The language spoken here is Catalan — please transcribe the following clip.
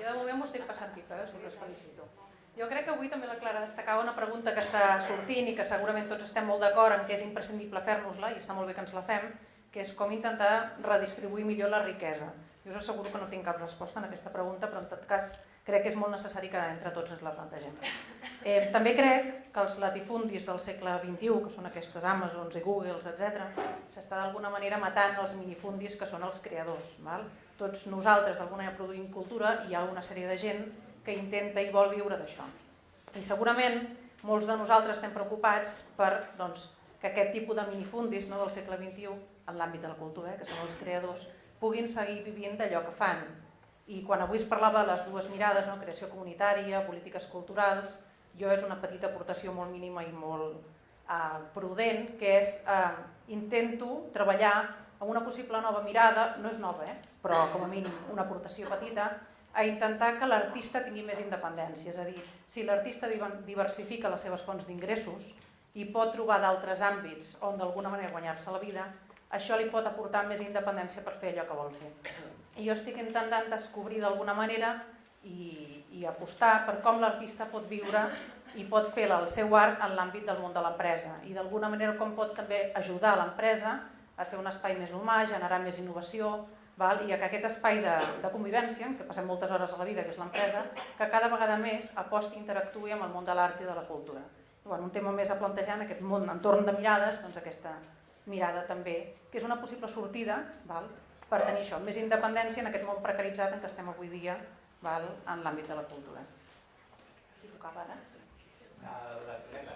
Jo de moment m'ho estic passant pipa, eh? o sigui que us felicito. Jo crec que avui també la Clara destacava una pregunta que està sortint i que segurament tots estem molt d'acord en que és imprescindible fer-nos-la, i està molt bé que ens la fem, que és com intentar redistribuir millor la riquesa. Jo us asseguro que no tinc cap resposta en aquesta pregunta, però en tot cas crec que és molt necessari que entre tots ens la plantegem. Eh, també crec que els latifundis del segle XXI, que són aquestes Amazons i Googles, etc, s'està d'alguna manera matant els minifundis que són els creadors. Val? Tots nosaltres d'alguna manera produïm cultura i hi ha una sèrie de gent que intenta i vol viure d'això. I segurament molts de nosaltres estem preocupats per doncs, que aquest tipus de minifundis no, del segle XXI, en l'àmbit de la cultura, eh, que són els creadors, puguin seguir vivint d'allò que fan. I quan avui es parlava de les dues mirades, no, creació comunitària, polítiques culturals, jo és una petita aportació molt mínima i molt eh, prudent, que és eh, intento treballar amb una possible nova mirada, no és nova, eh, però com a mínim una aportació petita, a intentar que l'artista tingui més independència. És a dir, si l'artista diversifica les seves fonts d'ingressos i pot trobar d'altres àmbits on d'alguna manera guanyar-se la vida, això li pot aportar més independència per fer allò que vol fer. I jo estic intentant descobrir d'alguna manera i, i apostar per com l'artista pot viure i pot fer el seu art en l'àmbit del món de l'empresa i d'alguna manera com pot també ajudar l'empresa a ser un espai més humà, generar més innovació, val? i que aquest espai de, de convivència, que passem moltes hores a la vida, que és l'empresa, que cada vegada més aposti i interactui amb el món de l'art i de la cultura. I, bueno, un tema més a plantejar en aquest món, entorn de mirades, doncs aquesta mirada també, que és una possible sortida val? Per tenir això, més independència en aquest món precaritzat en què estem avui dia val? en l'àmbit de la cultura. Tocava ara? La, la,